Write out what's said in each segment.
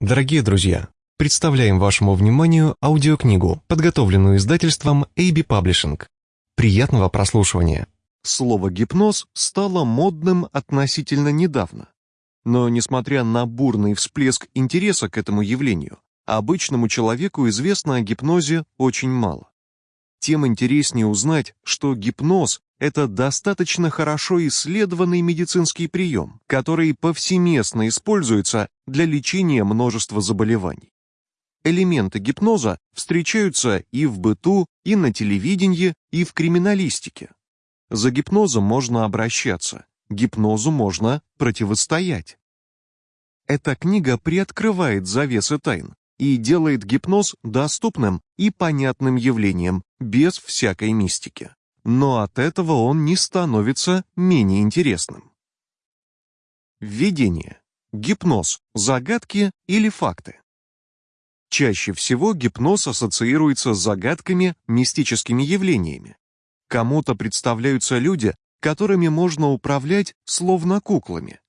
Дорогие друзья, представляем вашему вниманию аудиокнигу, подготовленную издательством AB Publishing. Приятного прослушивания. Слово «гипноз» стало модным относительно недавно. Но, несмотря на бурный всплеск интереса к этому явлению, обычному человеку известно о гипнозе очень мало. Тем интереснее узнать, что гипноз – это достаточно хорошо исследованный медицинский прием, который повсеместно используется для лечения множества заболеваний. Элементы гипноза встречаются и в быту, и на телевидении, и в криминалистике. За гипнозом можно обращаться, гипнозу можно противостоять. Эта книга приоткрывает завесы тайн, и делает гипноз доступным и понятным явлением, без всякой мистики. Но от этого он не становится менее интересным. Введение. Гипноз. Загадки или факты. Чаще всего гипноз ассоциируется с загадками, мистическими явлениями. Кому-то представляются люди, которыми можно управлять словно куклами,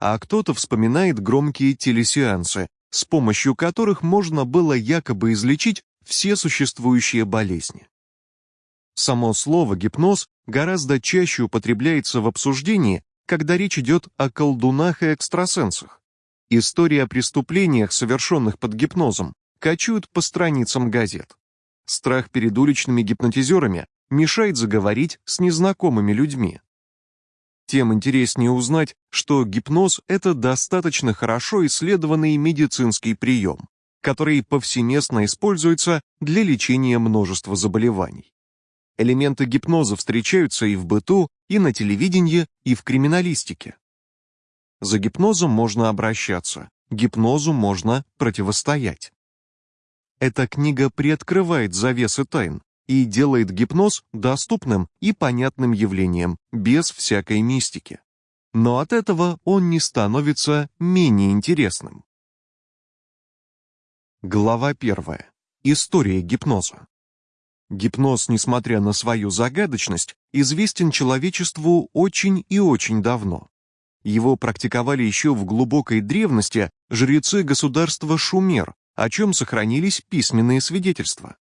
а кто-то вспоминает громкие телесеансы, с помощью которых можно было якобы излечить все существующие болезни. Само слово «гипноз» гораздо чаще употребляется в обсуждении, когда речь идет о колдунах и экстрасенсах. Истории о преступлениях, совершенных под гипнозом, качают по страницам газет. Страх перед уличными гипнотизерами мешает заговорить с незнакомыми людьми тем интереснее узнать, что гипноз – это достаточно хорошо исследованный медицинский прием, который повсеместно используется для лечения множества заболеваний. Элементы гипноза встречаются и в быту, и на телевидении, и в криминалистике. За гипнозом можно обращаться, гипнозу можно противостоять. Эта книга приоткрывает завесы тайн, и делает гипноз доступным и понятным явлением, без всякой мистики. Но от этого он не становится менее интересным. Глава 1. История гипноза. Гипноз, несмотря на свою загадочность, известен человечеству очень и очень давно. Его практиковали еще в глубокой древности жрецы государства Шумер, о чем сохранились письменные свидетельства.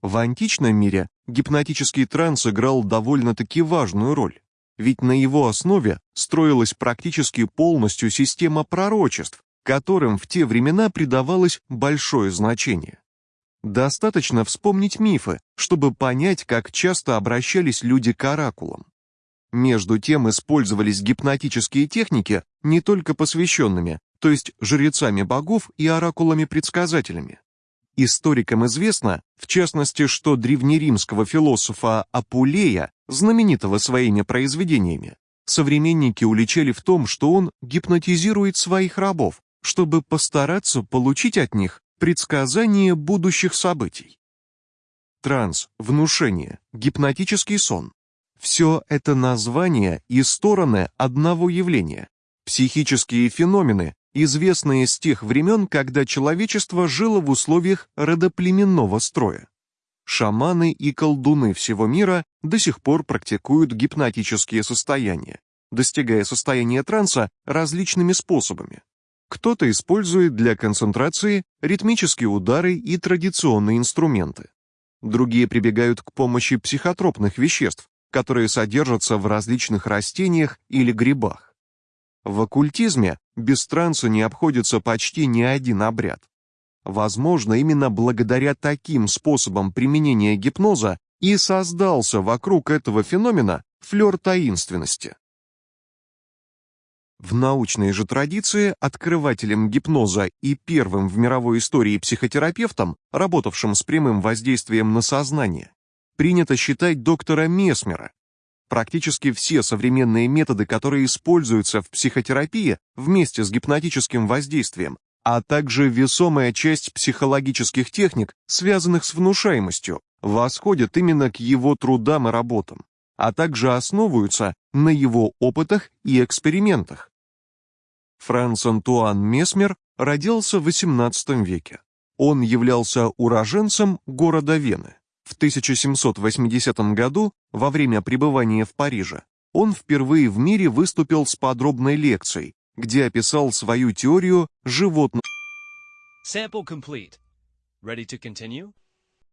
В античном мире гипнотический транс играл довольно-таки важную роль, ведь на его основе строилась практически полностью система пророчеств, которым в те времена придавалось большое значение. Достаточно вспомнить мифы, чтобы понять, как часто обращались люди к оракулам. Между тем использовались гипнотические техники не только посвященными, то есть жрецами богов и оракулами-предсказателями. Историкам известно, в частности, что древнеримского философа Апулея, знаменитого своими произведениями, современники уличали в том, что он гипнотизирует своих рабов, чтобы постараться получить от них предсказание будущих событий. Транс, внушение, гипнотический сон – все это названия и стороны одного явления, психические феномены, известные с тех времен, когда человечество жило в условиях родоплеменного строя. Шаманы и колдуны всего мира до сих пор практикуют гипнотические состояния, достигая состояния транса различными способами. Кто-то использует для концентрации ритмические удары и традиционные инструменты. Другие прибегают к помощи психотропных веществ, которые содержатся в различных растениях или грибах. В оккультизме без транса не обходится почти ни один обряд. Возможно, именно благодаря таким способам применения гипноза и создался вокруг этого феномена флер таинственности. В научной же традиции открывателем гипноза и первым в мировой истории психотерапевтом, работавшим с прямым воздействием на сознание, принято считать доктора Месмера, Практически все современные методы, которые используются в психотерапии вместе с гипнотическим воздействием, а также весомая часть психологических техник, связанных с внушаемостью, восходят именно к его трудам и работам, а также основываются на его опытах и экспериментах. Франц Антуан Месмер родился в XVIII веке. Он являлся уроженцем города Вены. В 1780 году, во время пребывания в Париже, он впервые в мире выступил с подробной лекцией, где описал свою теорию животных?